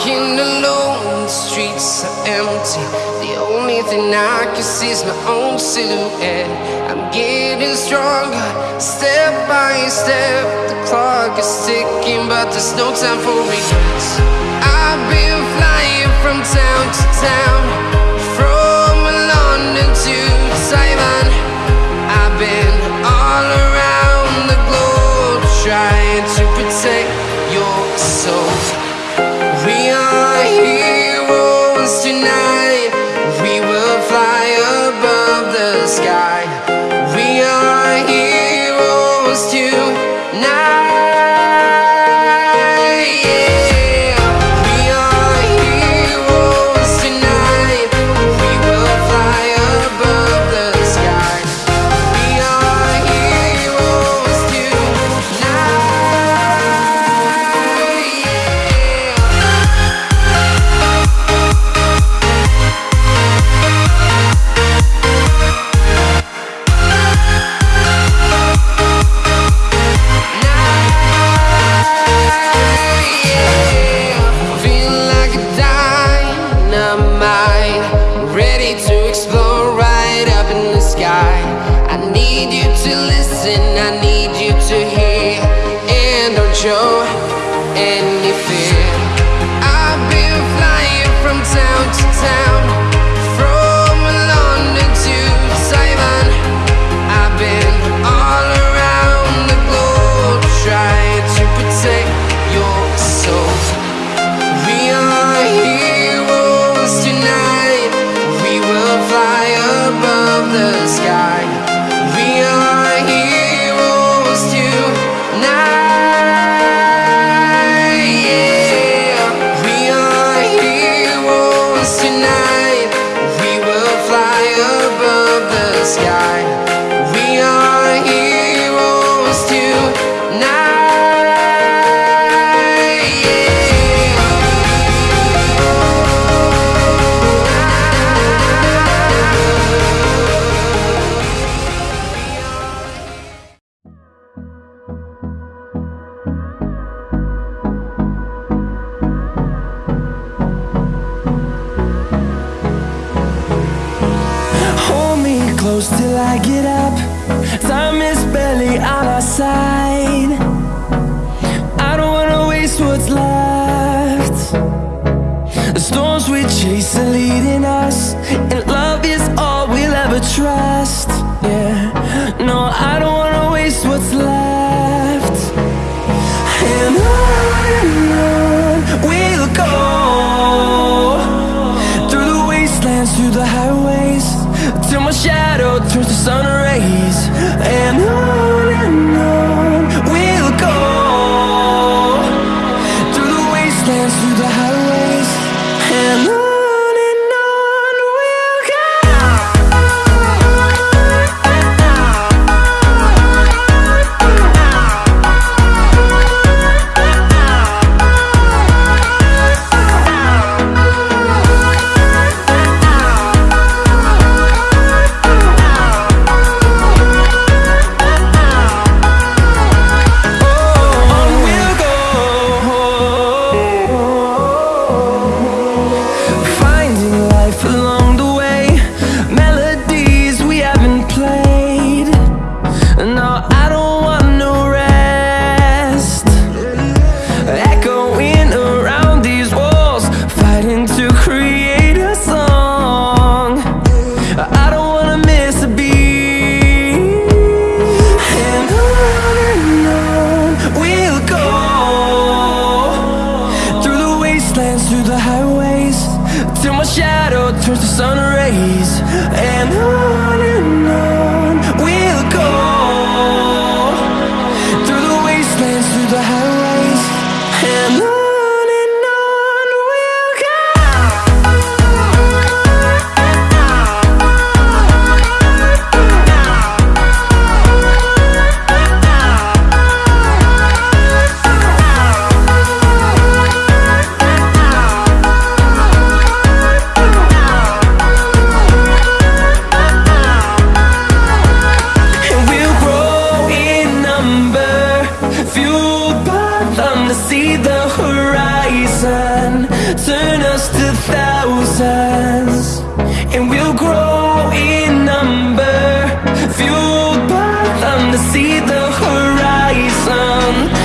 walking alone, the streets are empty. The only thing I can see is my own silhouette. I'm getting stronger, step by step. The clock is ticking, but there's no time for regrets. I've been flying from town to town. listen I need you to hear. And don't show close till I get up. Time is barely on our side. I don't wanna waste what's left. The storms we chase are leading us Fueled by thunder, see the horizon Turn us to thousands. And we'll grow in number Fueled by thunder, see the horizon